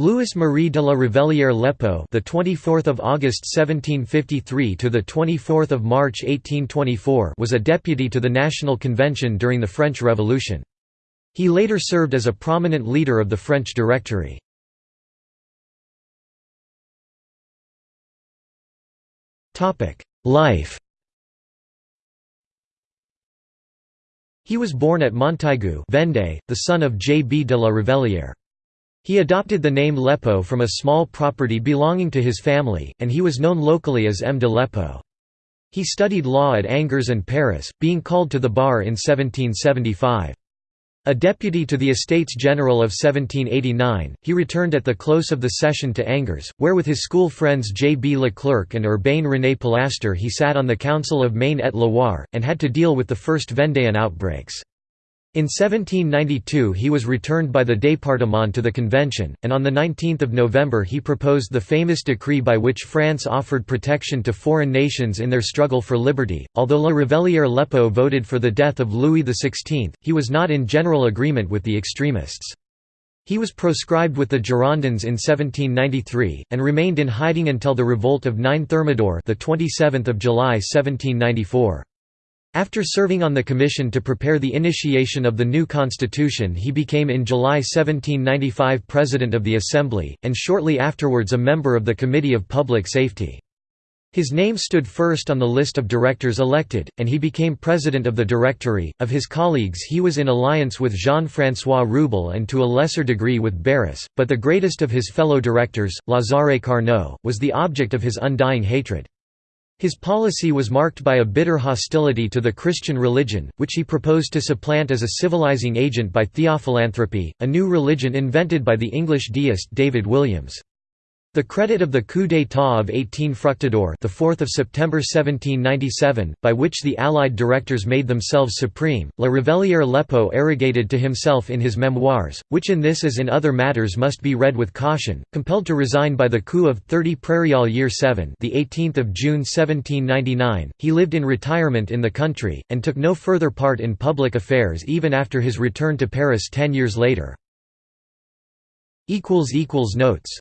Louis Marie de la Revellière Lépeaux, the 24th of August 1753 to the 24th of March 1824, was a deputy to the National Convention during the French Revolution. He later served as a prominent leader of the French Directory. Topic: Life. He was born at Montaigu, Vendée, the son of J. B. de la Revellière. He adopted the name Lépeaux from a small property belonging to his family, and he was known locally as M. de. He studied law at Angers and Paris, being called to the bar in 1775. A deputy to the Estates General of 1789, he returned at the close of the session to Angers, where with his school friends J. B. Leclerc and Urbain René Pilastre he sat on the Council of Maine-et-Loire, and had to deal with the first Vendéan outbreaks. In 1792 he was returned by the département to the convention, and on 19 November he proposed the famous decree by which France offered protection to foreign nations in their struggle for liberty. Although La Revellière Lépeaux voted for the death of Louis XVI, he was not in general agreement with the extremists. He was proscribed with the Girondins in 1793, and remained in hiding until the revolt of 9 Thermidor the 27th of July 1794. After serving on the commission to prepare the initiation of the new constitution he became in July 1795 President of the Assembly, and shortly afterwards a member of the Committee of Public Safety. His name stood first on the list of directors elected, and he became president of the Directory. Of his colleagues, he was in alliance with Jean Francois Rewbell and to a lesser degree with Barras, but the greatest of his fellow directors, Lazare Carnot, was the object of his undying hatred. His policy was marked by a bitter hostility to the Christian religion, which he proposed to supplant as a civilizing agent by theophilanthropy, a new religion invented by the English deist David Williams. The credit of the coup d'état of 18 Fructidor, the 4th of September 1797, by which the Allied directors made themselves supreme, La Revellière Lépeaux arrogated to himself in his memoirs, which in this as in other matters must be read with caution. Compelled to resign by the coup of 30 Prairial Year 7, the 18th of June 1799, he lived in retirement in the country and took no further part in public affairs even after his return to Paris 10 years later. equals equals notes